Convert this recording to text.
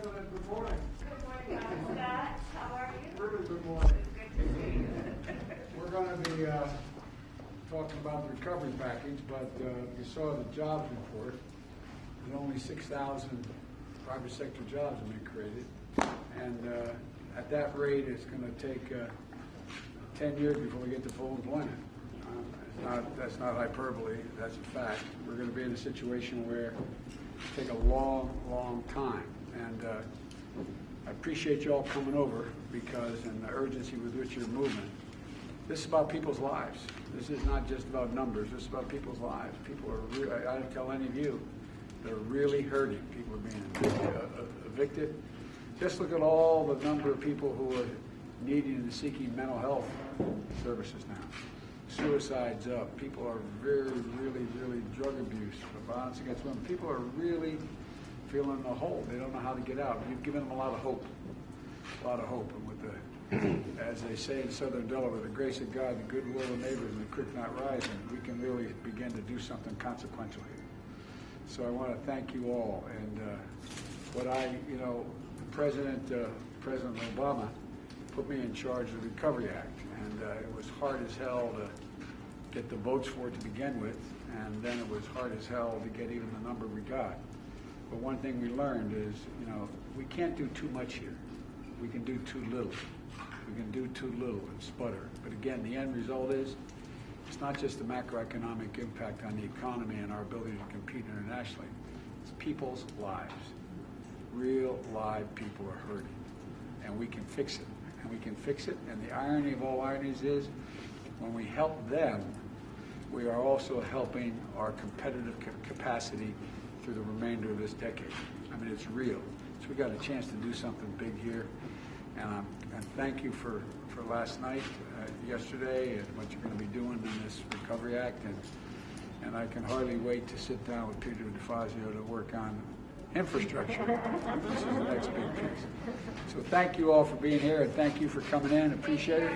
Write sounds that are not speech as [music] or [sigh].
President, good morning. Good morning. Scott. How are you? Really good morning. Good to see you. We're going to be uh, talking about the recovery package, but uh, you saw the jobs report, and only 6,000 private sector jobs have been created. And uh, at that rate, it's going to take uh, 10 years before we get to full employment. Um, not, that's not hyperbole, that's a fact. We're going to be in a situation where it take a long, long time. And uh, I appreciate you all coming over because, and the urgency with which you're moving. This is about people's lives. This is not just about numbers. This is about people's lives. People are, re- I I tell any of you, they're really hurting. People are being evicted- uh, uh, evicted. Just look at all the number of people who are needing and seeking mental health services now. Suicides up. People are very, really, really drug abuse, violence against women. People are really feeling a hole. They don't know how to get out. You've given them a lot of hope, a lot of hope. And with the, [clears throat] as they say in Southern Delaware, the grace of God, the goodwill of neighbors, and the creek not rising, we can really begin to do something consequential here. So I want to thank you all. And uh, what I, you know, President uh, President Obama put me in charge of the Recovery Act, and uh, it was hard as hell to get the votes for it to begin with, and then it was hard as hell to get even the number we got. But one thing we learned is, you know, we can't do too much here. We can do too little. We can do too little and sputter. But again, the end result is, it's not just the macroeconomic impact on the economy and our ability to compete internationally. It's people's lives. Real live people are hurting. And we can fix it. And we can fix it. And the irony of all ironies is, when we help them, we are also helping our competitive ca- capacity through the remainder of this decade. I mean, it's real. So we got a chance to do something big here. And, um, and thank you for, for last night, uh, yesterday, and what you're going to be doing in this Recovery Act. And, and I can hardly wait to sit down with Peter DeFazio to work on infrastructure. this is the next big piece. So thank you all for being here, and thank you for coming in. Appreciate it.